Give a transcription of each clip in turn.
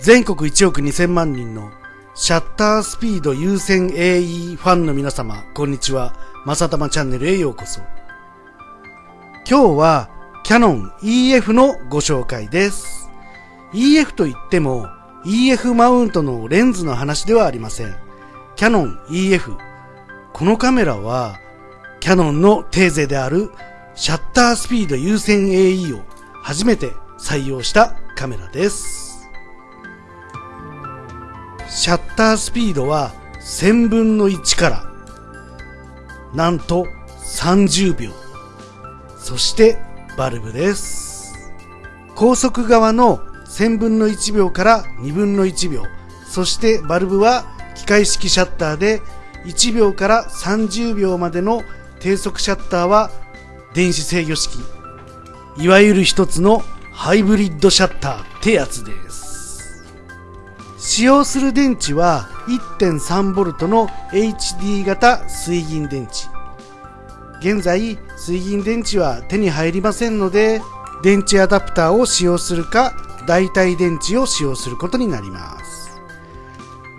全国1億2000万人のシャッタースピード優先 AE ファンの皆様、こんにちは。まさたまチャンネルへようこそ。今日はキャノン EF のご紹介です。EF といっても EF マウントのレンズの話ではありません。キャノン EF。このカメラはキャノンのテーゼであるシャッタースピード優先 AE を初めて採用したカメラです。シャッタースピードは1000分の1からなんと30秒。そしてバルブです。高速側の1000分の1秒から2分の1秒。そしてバルブは機械式シャッターで1秒から30秒までの低速シャッターは電子制御式。いわゆる一つのハイブリッドシャッターってやつです。使用する電池は 1.3V の HD 型水銀電池。現在水銀電池は手に入りませんので電池アダプターを使用するか代替電池を使用することになります。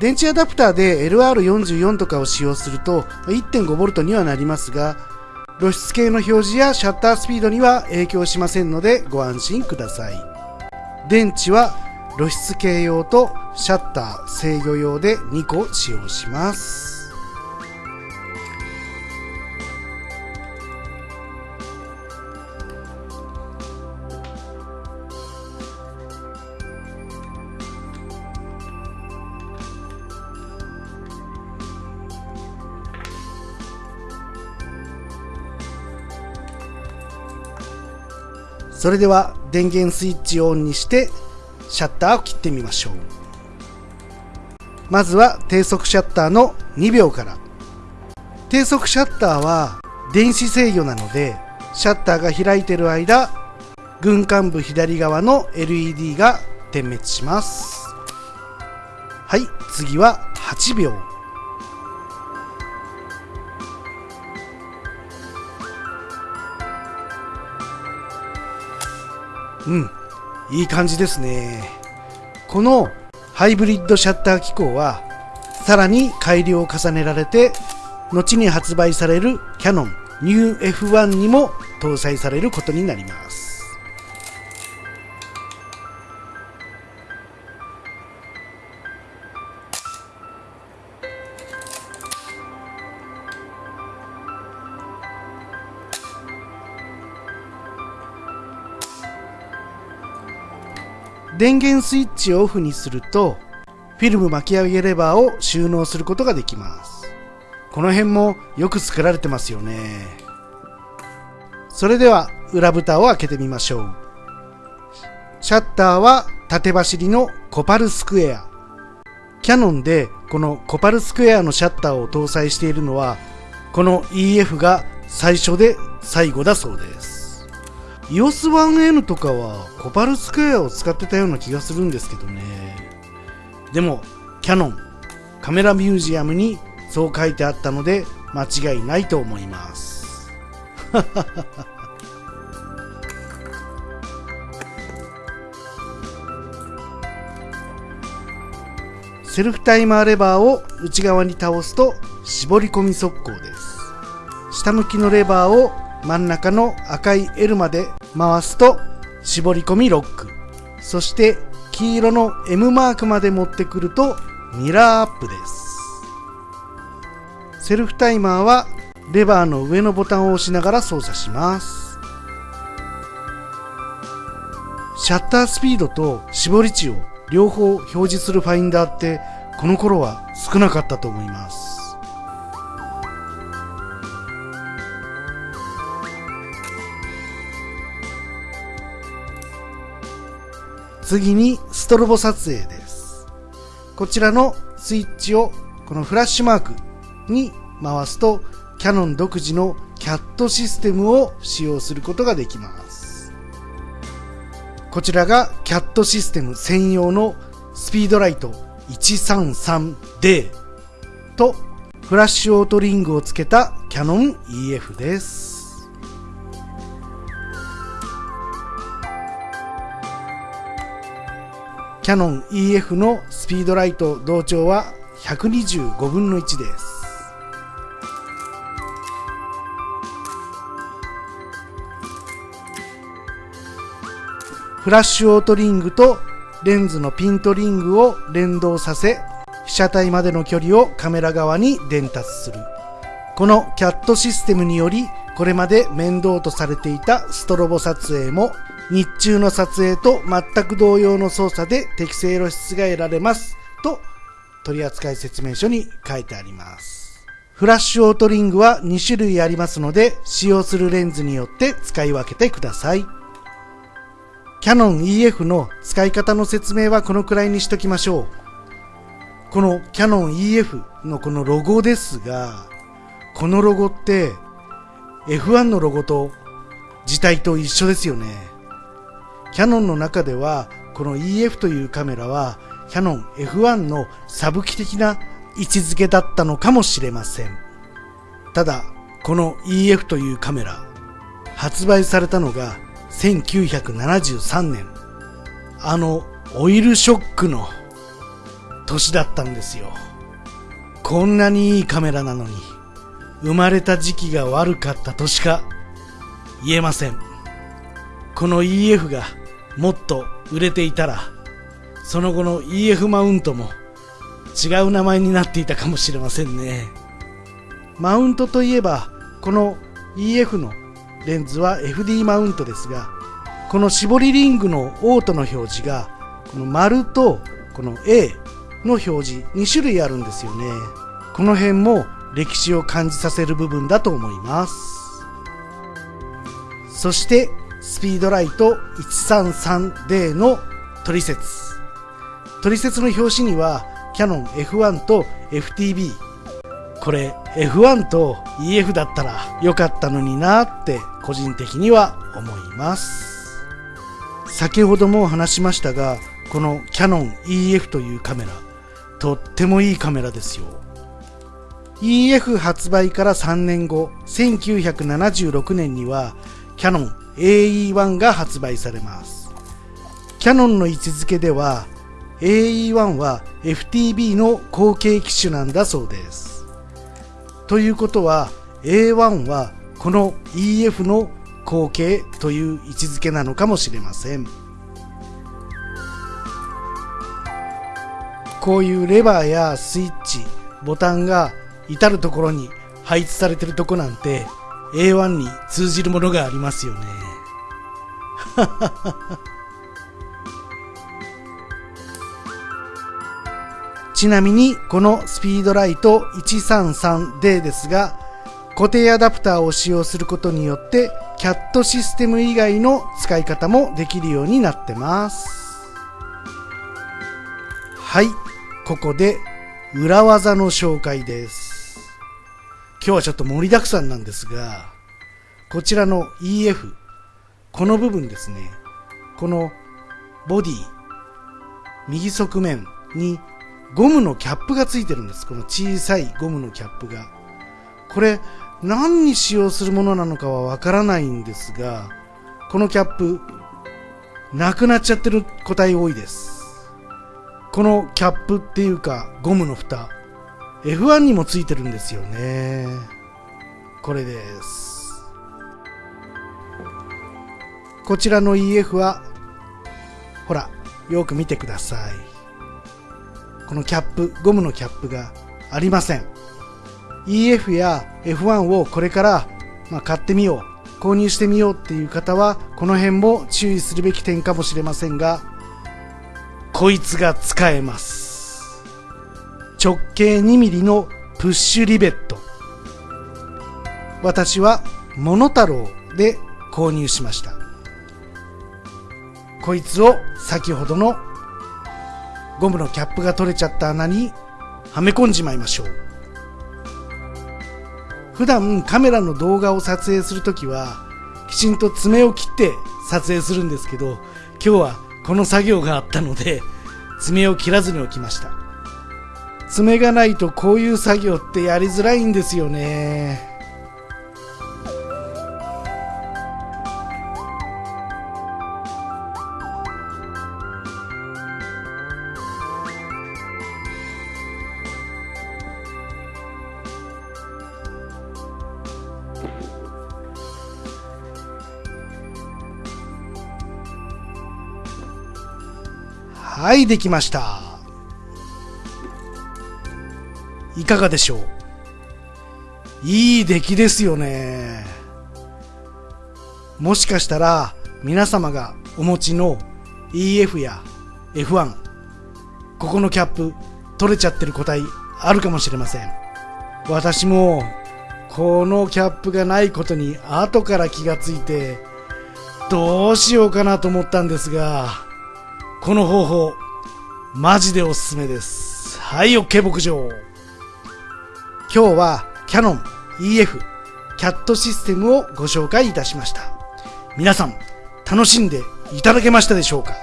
電池アダプターで LR44 とかを使用すると 1.5V にはなりますが露出系の表示やシャッタースピードには影響しませんのでご安心ください。電池は露出系用とシャッター制御用で2個使用します。それでは電源スイッチをオンにしてシャッターを切ってみましょう。まずは低速シャッターの2秒から。低速シャッターは電子制御なのでシャッターが開いている間軍艦部左側の LED が点滅します。はい次は8秒。うん。いい感じですね。このハイブリッドシャッター機構はさらに改良を重ねられて後に発売されるキャノン NewF1 にも搭載されることになります。電源スイッチをオフにするとフィルム巻き上げレバーを収納することができます。この辺もよく作られてますよね。それでは裏蓋を開けてみましょう。シャッターは縦走りのコパルスクエア。キャノンでこのコパルスクエアのシャッターを搭載しているのはこの EF が最初で最後だそうです。EOS1N とかはコパルスクエアを使ってたような気がするんですけどね。でもキャノンカメラミュージアムにそう書いてあったので間違いないと思います。セルフタイマーレバーを内側に倒すと絞り込み速攻です。下向きのレバーを真ん中の赤い L まで回すと絞り込みロック。そして黄色の M マークまで持ってくるとミラーアップです。セルフタイマーはレバーの上のボタンを押しながら操作します。シャッタースピードと絞り値を両方表示するファインダーってこの頃は少なかったと思います。次にストロボ撮影です。こちらのスイッチをこのフラッシュマークに回すとキャノン独自のキャットシステムを使用することができます。こちらがキャットシステム専用のスピードライト 133D とフラッシュオートリングをつけたキャノン EF です。キャノン EF のスピードライト同調は125分の1です。フラッシュオートリングとレンズのピントリングを連動させ被写体までの距離をカメラ側に伝達するこのキャットシステムによりこれまで面倒とされていたストロボ撮影も日中の撮影と全く同様の操作で適正露出が得られますと取扱説明書に書いてありますフラッシュオートリングは2種類ありますので使用するレンズによって使い分けてくださいキャノン EF の使い方の説明はこのくらいにしときましょう。このキャノン EF のこのロゴですが、このロゴって F1 のロゴと字体と一緒ですよね。キャノンの中ではこの EF というカメラはキャノン F1 のサブ機的な位置づけだったのかもしれません。ただ、この EF というカメラ、発売されたのが1973年、あのオイルショックの年だったんですよ。こんなにいいカメラなのに、生まれた時期が悪かったとしか言えません。この EF がもっと売れていたら、その後の EF マウントも違う名前になっていたかもしれませんね。マウントといえば、この EF のレンズは FD マウントですがこの絞りリングのオートの表示がこの丸とこの A の表示2種類あるんですよねこの辺も歴史を感じさせる部分だと思いますそしてスピードライト 133D の取説取説の表紙にはキャノン F1 と FTB これ F1 と EF だったらよかったのになって個人的には思います。先ほども話しましたがこのキャノン EF というカメラとってもいいカメラですよ。EF 発売から3年後1976年にはキャノン AE1 が発売されます。キャノンの位置づけでは AE1 は FTB の後継機種なんだそうです。ということは A1 はこの EF の後継という位置づけなのかもしれません。こういうレバーやスイッチボタンが至るところに配置されてるとこなんて A1 に通じるものがありますよね。ちなみにこのスピードライト 133D ですが固定アダプターを使用することによってキャットシステム以外の使い方もできるようになってます。はいここで裏技の紹介です。今日はちょっと盛りだくさんなんですがこちらの EF この部分ですねこのボディ右側面にゴムのキャップがついてるんです。この小さいゴムのキャップが。これ、何に使用するものなのかはわからないんですが、このキャップ、なくなっちゃってる個体多いです。このキャップっていうか、ゴムの蓋、F1 にもついてるんですよね。これです。こちらの EF は、ほら、よく見てください。このキャップ、ゴムのキャップがありません。EF や F1 をこれから、まあ、買ってみよう、購入してみようっていう方は、この辺も注意するべき点かもしれませんが、こいつが使えます。直径 2mm のプッシュリベット。私はモノタロウで購入しました。こいつを先ほどのゴムのキャップが取れちゃった穴にはめ込んじまいましょう。普段カメラの動画を撮影するときはきちんと爪を切って撮影するんですけど今日はこの作業があったので爪を切らずに置きました。爪がないとこういう作業ってやりづらいんですよね。はい、できました。いかがでしょう？いい出来ですよね。もしかしたら皆様がお持ちの EF や F1 ここのキャップ取れちゃってる個体あるかもしれません私もこのキャップがないことに後から気がついてどうしようかなと思ったんですがこの方法マジでおすすめです。はい OK 牧場。今日はキャノン EF キャットシステムをご紹介いたしました。皆さん楽しんでいただけましたでしょうか？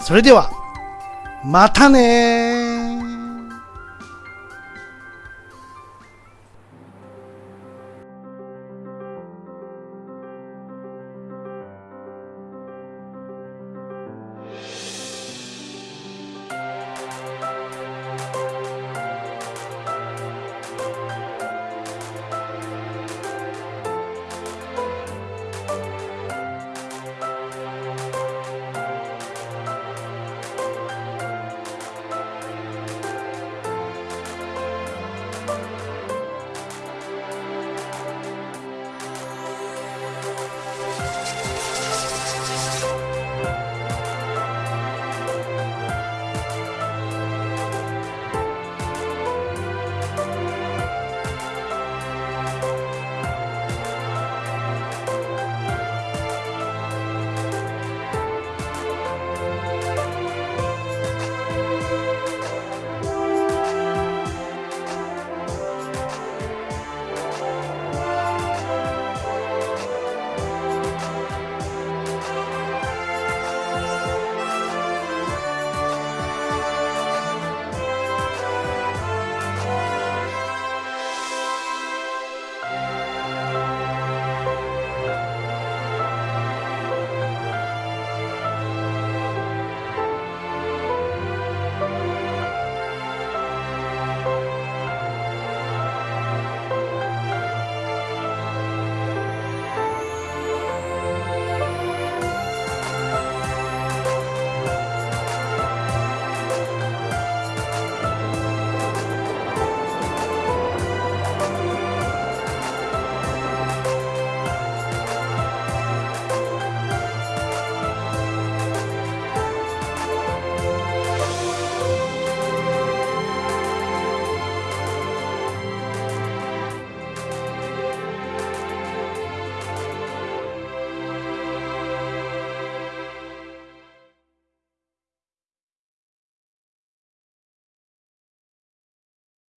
それではまたね